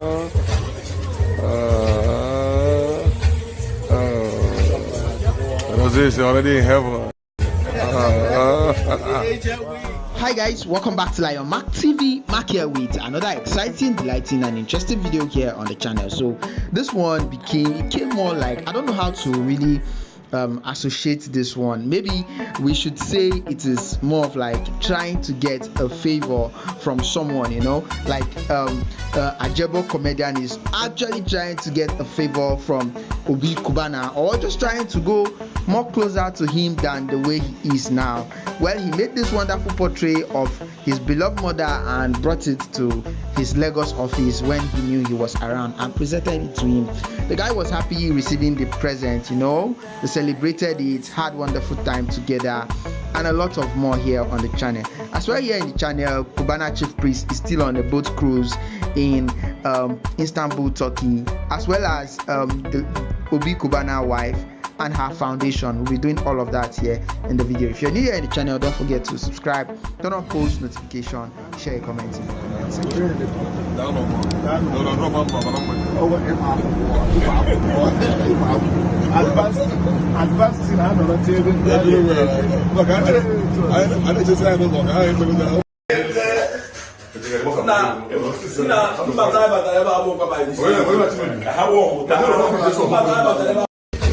Rosé is already in heaven. Hi guys, welcome back to Lion Mac TV. Mark here with another exciting, delighting, and interesting video here on the channel. So this one became it came more like I don't know how to really um, associate this one. Maybe we should say it is more of like trying to get a favor from someone, you know, like um, uh, Ajebo comedian is actually trying to get a favor from Obi Cubana or just trying to go more closer to him than the way he is now. Well, he made this wonderful portrait of his beloved mother and brought it to his Lagos office when he knew he was around and presented it to him. The guy was happy receiving the present, you know, they celebrated it, had wonderful time together, and a lot of more here on the channel. As well, here in the channel, Cubana Chief Priest is still on a boat cruise in um, Istanbul, Turkey, as well as um, the Obi Cubana wife and her foundation. We'll be doing all of that here in the video. If you're new here in the channel, don't forget to subscribe, turn on post notification, share a comment in the comment section. advanced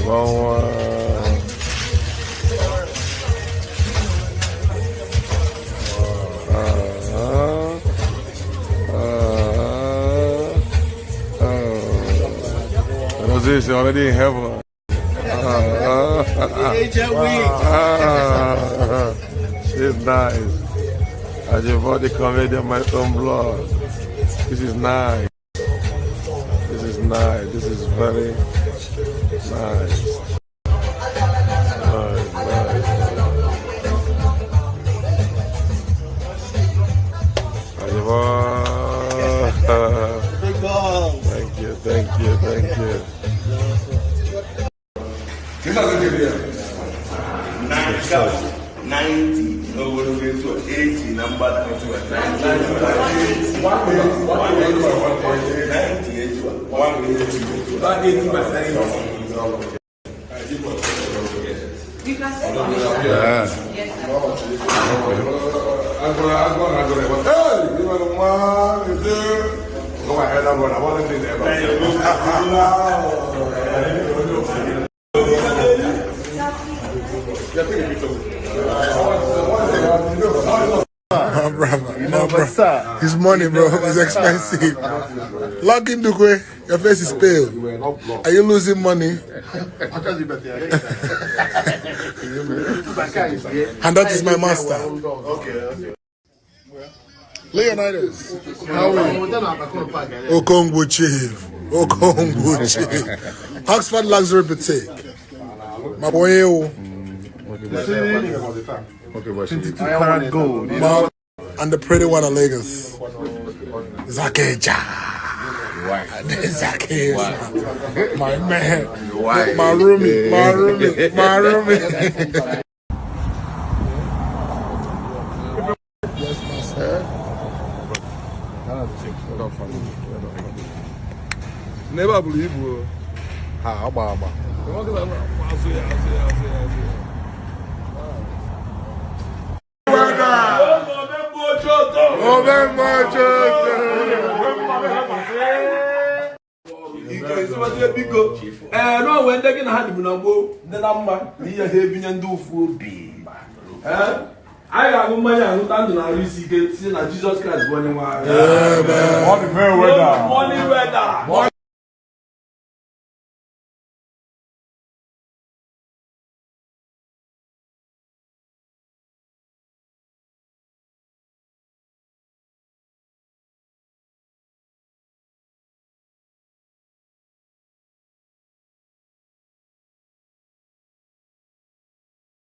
Bom, uh... position already in heaven. Uh, uh, uh, she's nice. I just want to come in my own blood. This is nice. This is nice. This is very nice. Nice. Thank you, thank you, thank you. ninety ogologo etu a eighty na mgbada etu a ninety etu a one eighty etu a one eighty by ninety. Agora, agora, agora, ei, viva no mar, entendeu? Como é que é da boa, na boa, entendeu? Já tem que brother. His money, bro, is expensive. Lock in Dukwe, your face is pale. Are you losing money? and that is my master. Leonidas, how are you? Okongwu Chief. Okongwu Chief. Oxford Luxury Boutique. My boy, oh. Carat gold. Ma- and the pretty one in Lagos. Zakeja. Zakeja. My man. My roomie. My roomie. My roomie. yes, master. N'ebe a buru ibu o. Ha, agba agba. Azụ ya, azụ ya, azụ ya, azụ ya. Ee n'onwe ndị gị na ha dịbụ na gboo ndị na mma na ihe ha ebinye ndị ụfụ obi anyị ga-aṅụ mmanya aṅụta ndụ na arụ isi ike si na jizọs kraịst bụ onye nwe anyị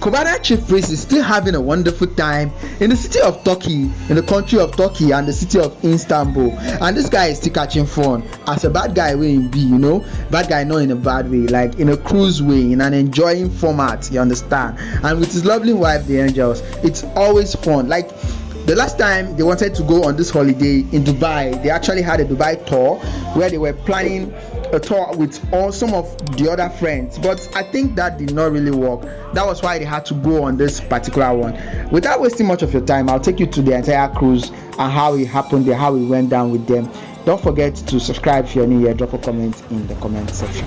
Cubana Chief Priest is still having a wonderful time in the city of Turkey, in the country of Turkey, and the city of Istanbul. And this guy is still catching fun as a bad guy way in B, you know, bad guy not in a bad way, like in a cruise way, in an enjoying format. You understand? And with his lovely wife, the Angels, it's always fun. Like the last time they wanted to go on this holiday in Dubai, they actually had a Dubai tour where they were planning a tour with all some of the other friends but i think that did not really work. That was why they had to go on this particular one. Without wasting much of your time i'll take you to the entire cruise and how it happened there how it went down with them. Don't forget to subscribe if you're new here. Drop a comment in the comment section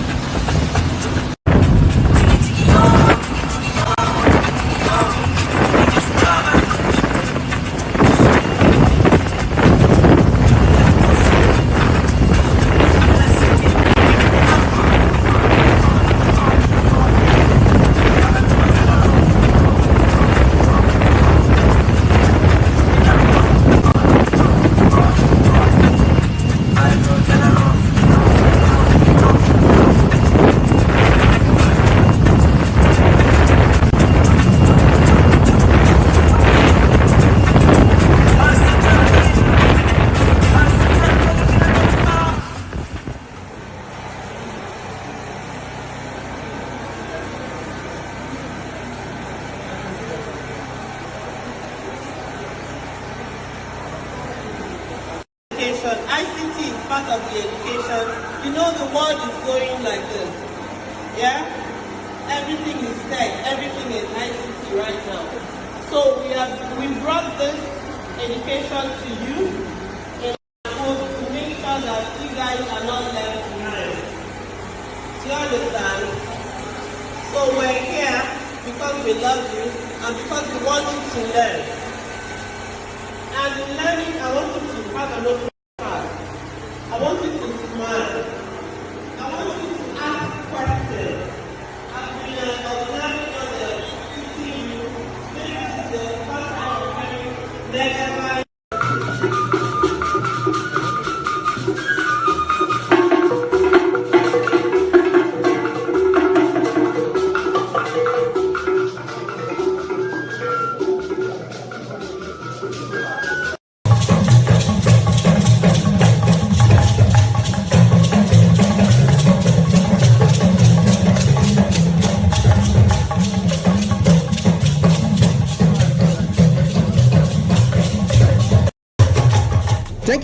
You know the world is going like this. Yeah? Everything is tech, everything is ICT right now. So we have we brought this education to you in hope to make sure that you guys are not left behind. Do you understand? So we're here because we love you and because we want you to learn. And in learning, I want you to have an open hearing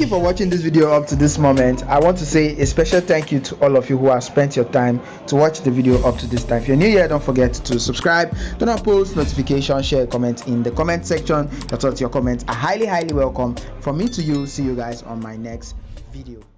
you for watching this video up to this moment. I want to say a special thank you to all of you who have spent your time to watch the video up to this time. If you're new here don't forget to subscribe. Turn on post notification share comment in the comment section. Your thoughts your comments are. Highly highly welcome from me to you. See you guys on my next video